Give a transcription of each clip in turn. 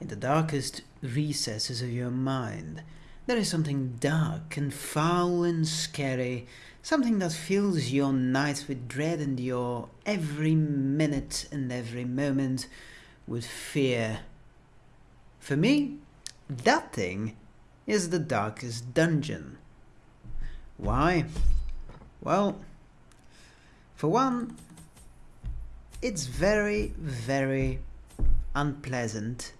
In the darkest recesses of your mind, there is something dark and foul and scary, something that fills your nights with dread and your every minute and every moment with fear. For me, that thing is the darkest dungeon. Why? Well, for one, it's very, very unpleasant.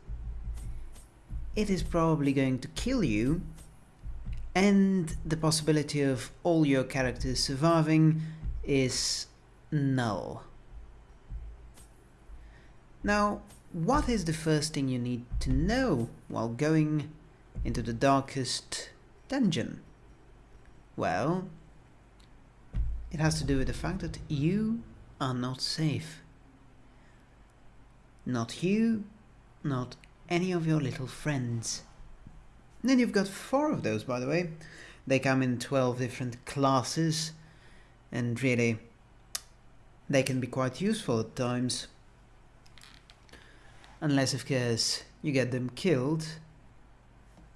It is probably going to kill you, and the possibility of all your characters surviving is null. Now, what is the first thing you need to know while going into the darkest dungeon? Well, it has to do with the fact that you are not safe. Not you, not any of your little friends. And then you've got four of those, by the way. They come in 12 different classes, and really, they can be quite useful at times. Unless, of course, you get them killed,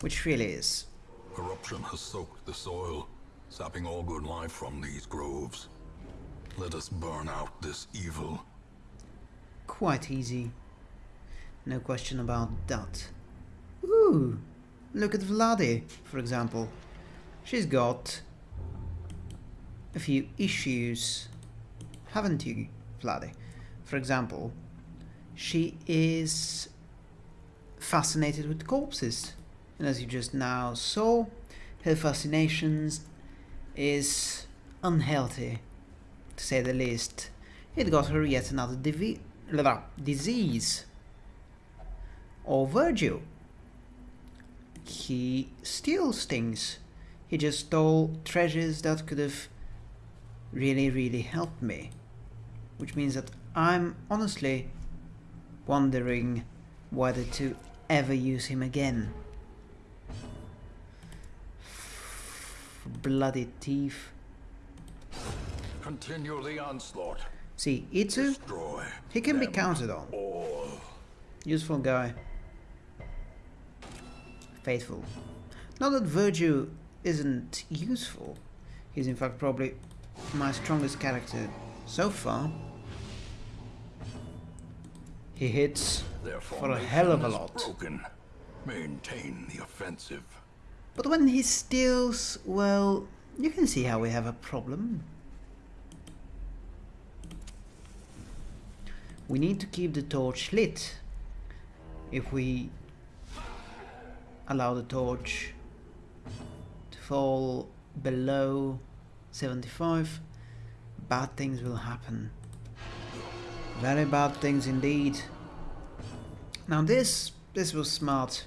which really is. Corruption has soaked the soil, sapping all good life from these groves. Let us burn out this evil. Quite easy. No question about that. Ooh, look at Vladi, for example. She's got a few issues, haven't you, Vladi? For example, she is fascinated with corpses. And as you just now saw, her fascinations is unhealthy, to say the least. It got her yet another disease. Or Virgil. He steals things. He just stole treasures that could have really, really helped me. Which means that I'm honestly wondering whether to ever use him again. Bloody thief. Continue the onslaught. See, Itsu, Destroy. he can be counted on. all. Useful guy. Faithful. Not that Virgil isn't useful. He's in fact probably my strongest character so far. He hits for a hell of a lot. Broken. Maintain the offensive. But when he steals, well, you can see how we have a problem. We need to keep the torch lit. If we allow the torch to fall below 75, bad things will happen. Very bad things indeed. Now this, this was smart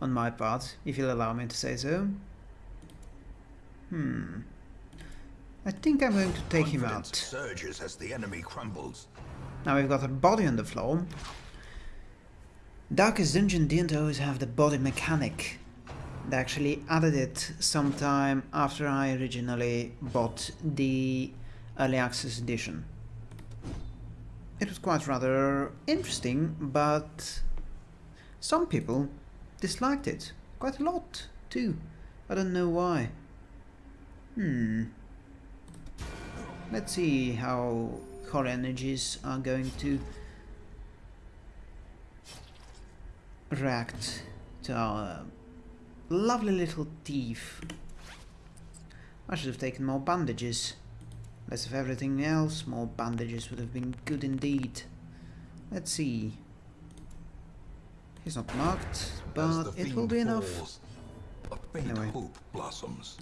on my part, if you'll allow me to say so. Hmm. I think I'm going to take him out. surges as the enemy crumbles. Now we've got a body on the floor. Darkest Dungeon didn't always have the body mechanic. They actually added it sometime after I originally bought the Early Access Edition. It was quite rather interesting, but some people disliked it. Quite a lot, too. I don't know why. Hmm. Let's see how core energies are going to react to our lovely little thief. I should have taken more bandages. Less of everything else, more bandages would have been good indeed. Let's see. He's not marked, but it will be enough. falls, faint Anyway. hope blossoms.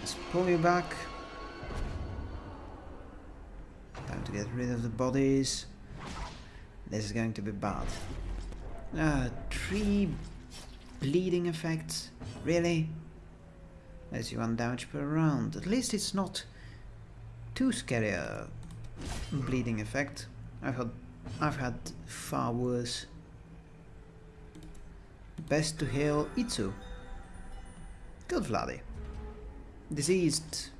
Let's pull you back. Time to get rid of the bodies. This is going to be bad. Uh, three bleeding effects? Really? See one damage per round. At least it's not too scary a bleeding effect. I've had I've had far worse. Best to heal Itsu. Good Vladi diseased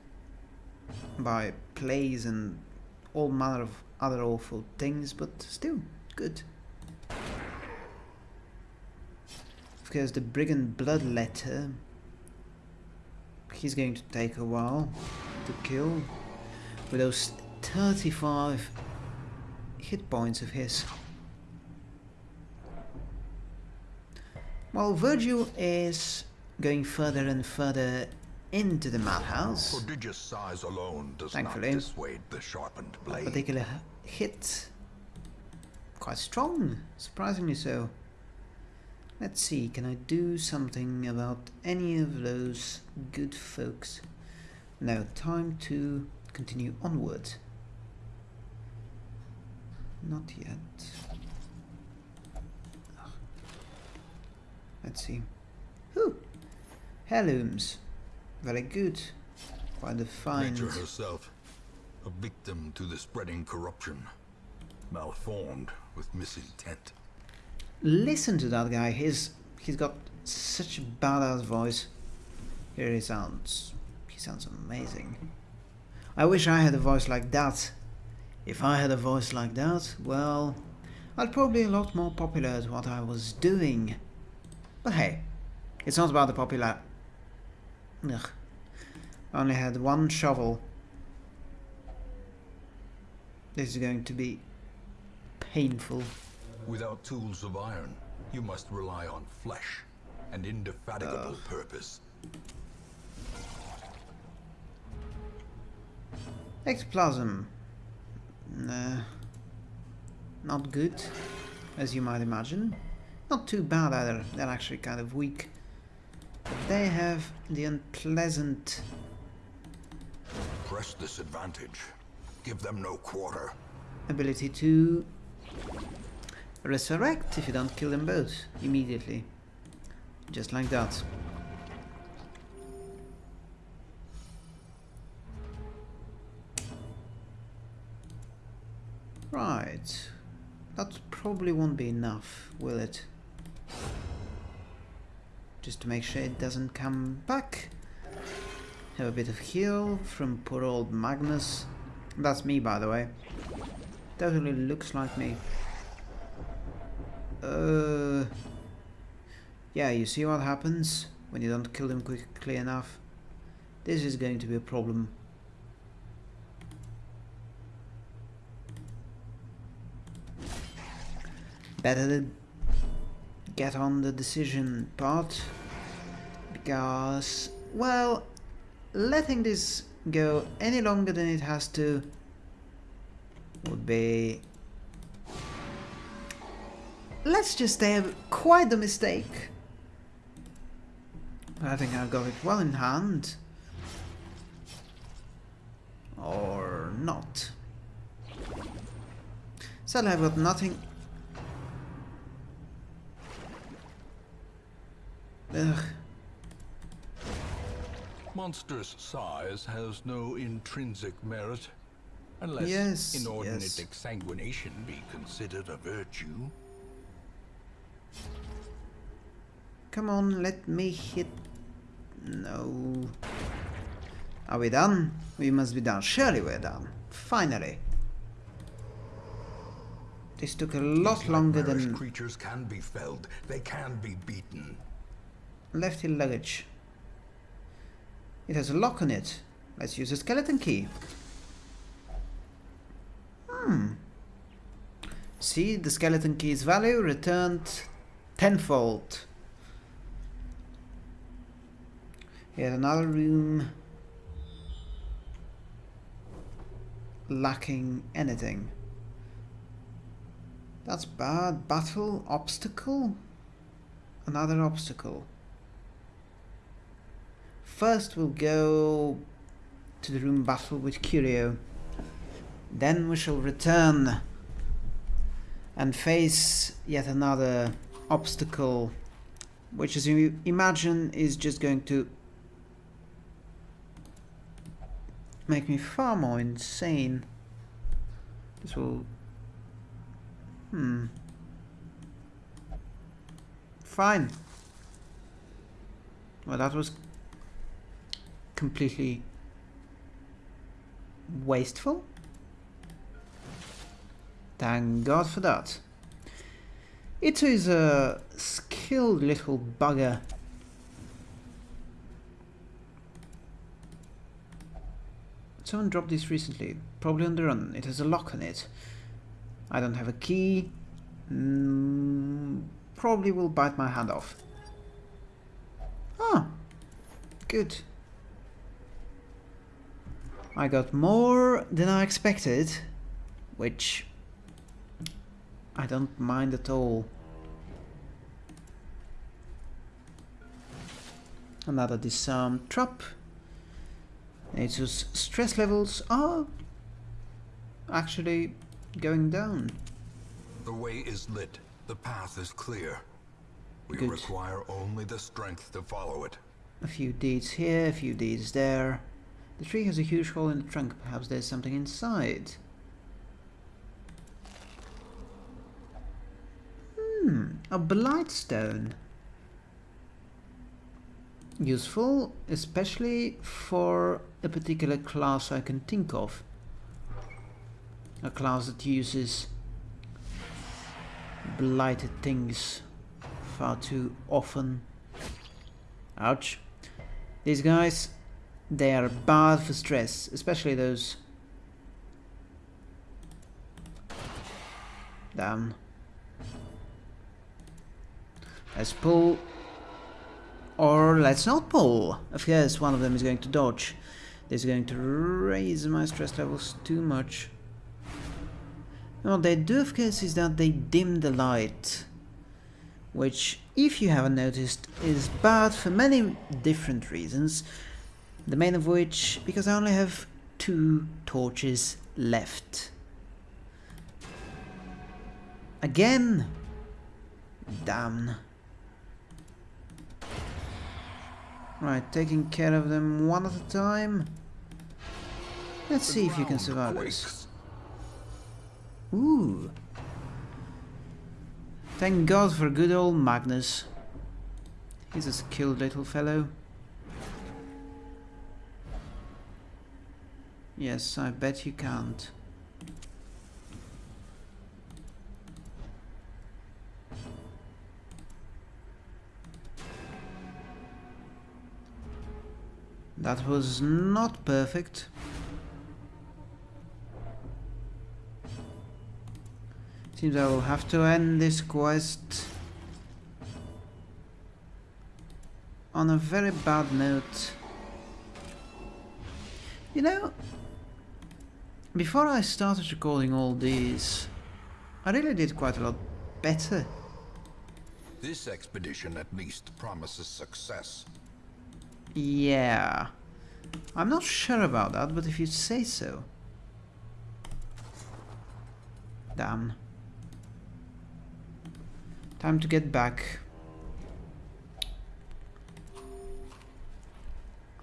by plagues and all manner of other awful things, but still good. Of course, the Brigand Bloodletter. He's going to take a while to kill. With those 35 hit points of his. While Virgil is going further and further into the madhouse, Prodigious size alone does Thankfully. not dissuade the sharpened that blade. particular hit quite strong, surprisingly so. Let's see, can I do something about any of those good folks? Now, time to continue onward. Not yet. Let's see. Whew! Heirlooms. Very good. Quite a find. Nature herself, a victim to the spreading corruption, malformed with misintent. Listen to that guy. He's he's got such a badass voice. Here he sounds. He sounds amazing. I wish I had a voice like that. If I had a voice like that, well, I'd probably be a lot more popular at what I was doing. But hey, it's not about the popular. Ugh. I only had one shovel. This is going to be painful. Without tools of iron, you must rely on flesh and indefatigable purpose. Ectoplasm. Nah. Not good, as you might imagine. Not too bad either, they're actually kind of weak. But they have the unpleasant... Press this advantage. Give them no quarter. ability to resurrect if you don't kill them both immediately. Just like that. Right. That probably won't be enough, will it? Just to make sure it doesn't come back. Have a bit of heal from poor old Magnus. That's me, by the way. Totally looks like me. Uh, yeah, you see what happens when you don't kill them quickly enough? This is going to be a problem. Better get on the decision part because, well, letting this go any longer than it has to would be let's just say quite the mistake I think I've got it well in hand or not sadly I've got nothing Ugh. Monstrous size has no intrinsic merit, unless Yes, inordinate yes. exsanguination be considered a virtue. Come on, let me hit. No. Are we done? We must be done. Surely we're done. Finally. This took a lot longer than creatures can be felled. They can be beaten. left in luggage. It has a lock on it. Let's use a skeleton key. Hmm. See, the skeleton key's value returned tenfold. Here's another room lacking anything. That's bad. Battle obstacle? Another obstacle. First we'll go to the room battle with Curio. Then we shall return and face yet another obstacle which as you imagine is just going to make me far more insane. This will... Hmm. Fine. Well, that was completely wasteful. Thank God for that. It is a skilled little bugger. Someone dropped this recently, probably on the run. It has a lock on it. I don't have a key. Mm, probably will bite my hand off. Ah, good. I got more than I expected, which I don't mind at all. Another disarm trap. Nature's stress levels are actually going down. The way is lit. The path is clear. We Good. require only the strength to follow it. A few deeds here, a few deeds there. The tree has a huge hole in the trunk. Perhaps there's something inside. Hmm, a blightstone. Useful, especially for a particular class I can think of. A class that uses blighted things far too often. Ouch. These guys, they are bad for stress, especially those. Down. Let's pull. Or let's not pull. Of course, one of them is going to dodge. This is going to raise my stress levels too much. What they do, of course, is that they dim the light. Which, if you haven't noticed, is bad for many different reasons. The main of which, because I only have two torches left. Again? Damn. Right, taking care of them one at a time. Let's see if you can survive this. Ooh. Thank God for good old Magnus. He's a skilled little fellow. Yes, I bet you can't. That was not perfect. Seems I will have to end this quest on a very bad note. You know, before I started recording all these, I really did quite a lot better. This expedition at least promises success. Yeah. I'm not sure about that, but if you say so. Damn. Time to get back.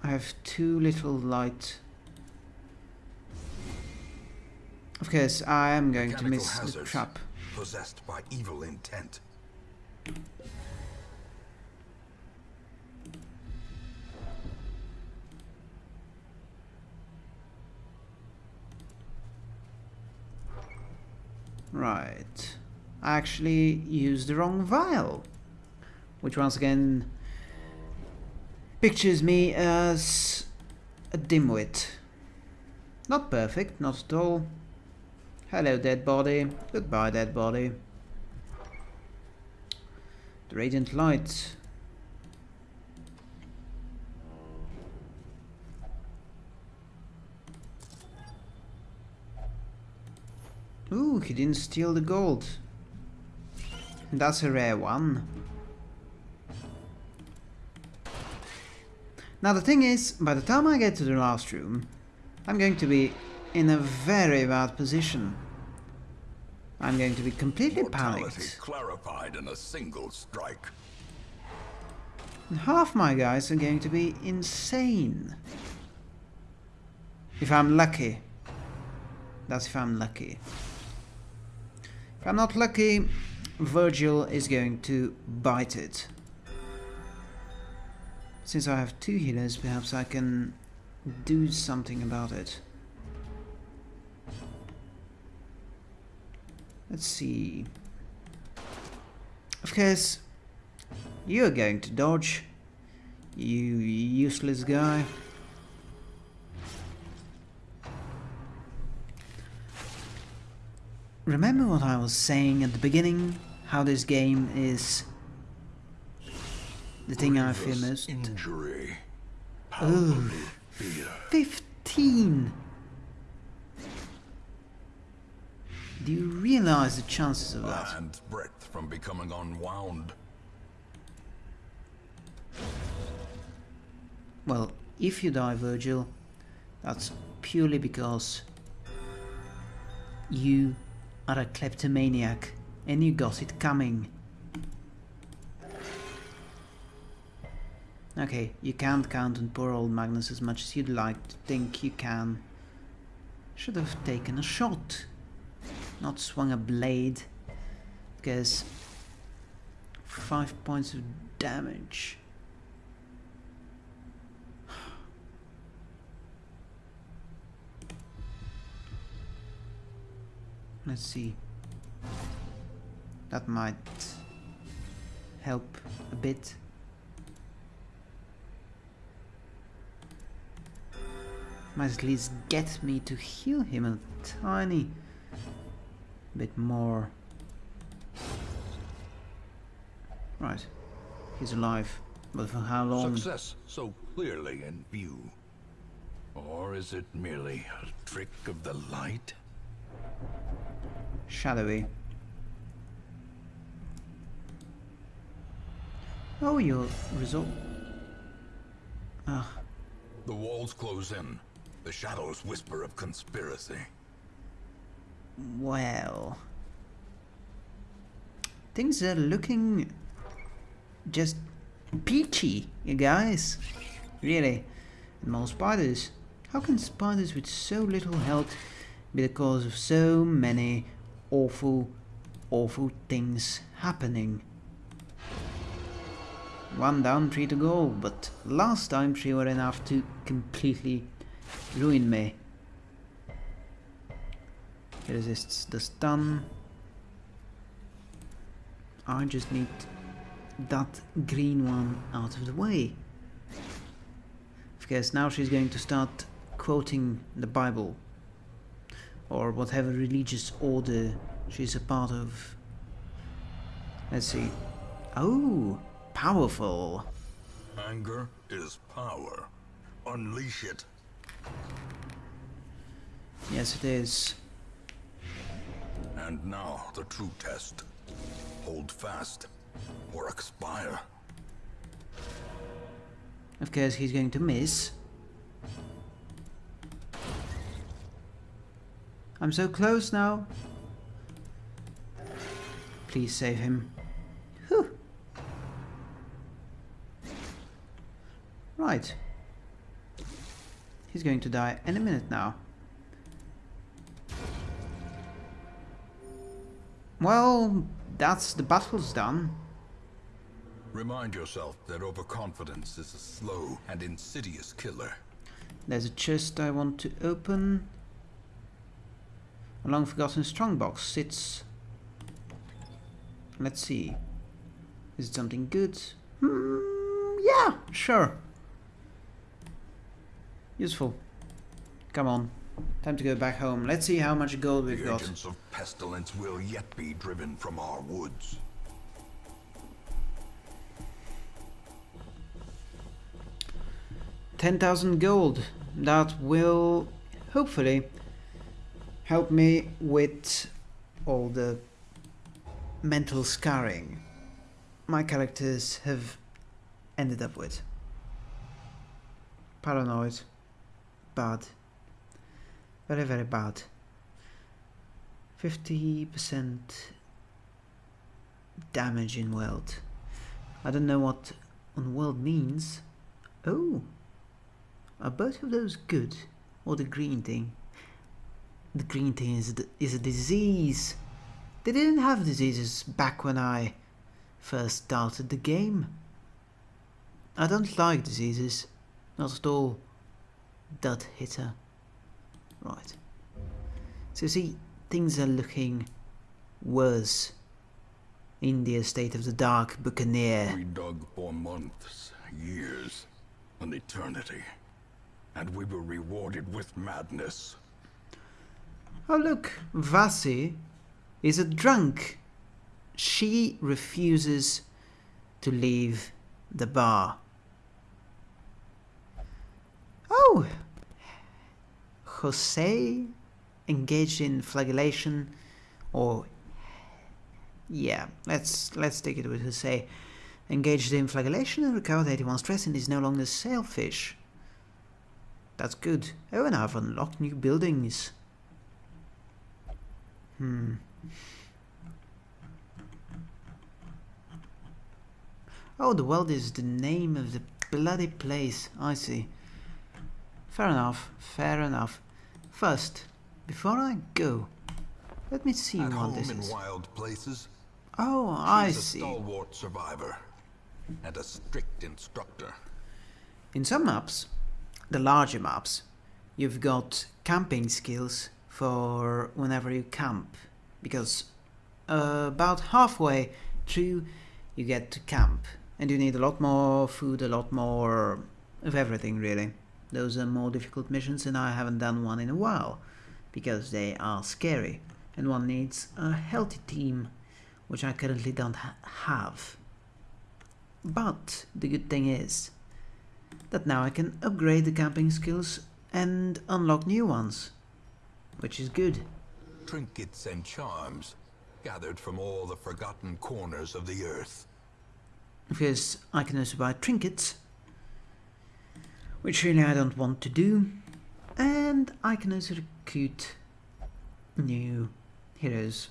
I have too little light. Of course, I am going to miss the trap. Possessed by evil intent. Right. I actually used the wrong vial. Which once again pictures me as a dimwit. Not perfect, not at all. Hello, dead body. Goodbye, dead body. The radiant light. Ooh, he didn't steal the gold. That's a rare one. Now the thing is, by the time I get to the last room, I'm going to be in a very bad position. I'm going to be completely Mortality panicked. clarified in a single strike. And half my guys are going to be insane. If I'm lucky. That's if I'm lucky. If I'm not lucky, Virgil is going to bite it. Since I have two healers, perhaps I can do something about it. Let's see. Of course, you're going to dodge, you useless guy. Remember what I was saying at the beginning? How this game is the thing I fear most? Injury. Fear. 15! Do you realize the chances of that? hand's breadth from becoming unwound. Well, if you die, Virgil, that's purely because you are a kleptomaniac and you got it coming. Okay, you can't count on poor old Magnus as much as you'd like to think you can. Should have taken a shot, not swung a blade, because five points of damage. Let's see. That might help a bit. Might at least get me to heal him a tiny bit more. Right. He's alive. But for how long? Success so clearly in view. Or is it merely a trick of the light? Shadowy. Oh, your result. Ah, The walls close in. The shadows whisper of conspiracy. well. Things are looking just peachy, you guys. Really. And more spiders. How can spiders with so little health be the cause of so many awful, awful things happening? One down, three to go, but last time three were enough to completely ruin me. He resists the stun. I just need that green one out of the way. Because now she's going to start quoting the Bible or whatever religious order she's a part of. Let's see. Oh, powerful. Anger is power. Unleash it. Yes, it is. And now the true test. Hold fast or expire. Of course, he's going to miss. I'm so close now. Please save him. Right. He's going to die any minute now. Well, that's the battle's done. Remind yourself that overconfidence is a slow and insidious killer. There's a chest I want to open. A long forgotten strongbox sits. Let's see. Is it something good? Hmm, yeah, sure. Useful. Come on. Time to go back home. Let's see how much gold we've The got. agents of pestilence will yet be driven from our woods. Ten thousand gold. That will hopefully help me with all the mental scarring my characters have ended up with. Paranoid. Bad. Very, very bad. 50% damage in Weald. I don't know what on Weald means. Oh, are both of those good? Or the green thing? The green thing is, the, is a disease. They didn't have diseases back when I first started the game. I don't like diseases. Not at all. Dud hitter. Right. So see, things are looking worse in the estate of the Dark Buccaneer. We dug for months, years, an eternity. And we were rewarded with madness. Oh look, Vasi is a drunk. She refuses to leave the bar. Oh, Jose engaged in flagellation, or yeah, let's let's take it with Jose. Engaged in flagellation and recovered 81 stress and is no longer selfish. That's good. Oh, and I've unlocked new buildings. Hmm. Oh, the Weald is the name of the bloody place. I see. Fair enough, fair enough. First, before I go, let me see At what home this in is. wild places, Oh, I she's a see. stalwart survivor and a strict instructor. In some maps, the larger maps, you've got camping skills for whenever you camp, because uh, about halfway through you get to camp, and you need a lot more food, a lot more of everything really. Those are more difficult missions, and I haven't done one in a while, because they are scary, and one needs a healthy team, which I currently don't ha- have. But the good thing is, that now I can upgrade the camping skills and unlock new ones, which is good. Trinkets and charms gathered from all the forgotten corners of the earth. Because I can also buy trinkets, which really I don't want to do, and I can also recruit new heroes.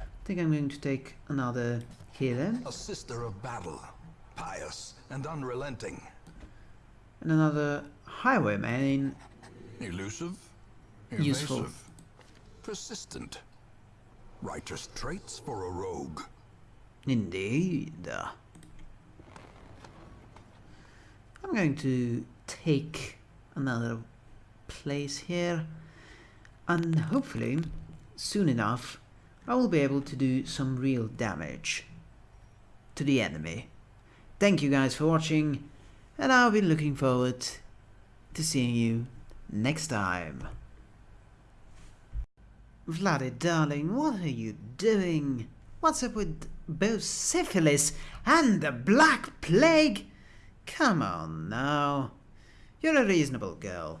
I think I'm going to take another healer A sister of battle, pious and unrelenting. and another highwayman Elusive, Useful. evasive, persistent. Righteous traits for a rogue. Indeed. I'm going to take another place here and hopefully soon enough I will be able to do some real damage to the enemy. Thank you guys for watching and I'll be looking forward to seeing you next time. Vladdy darling, what are you doing? What's up with both syphilis and the Black Plague? Come on now. You're a reasonable girl.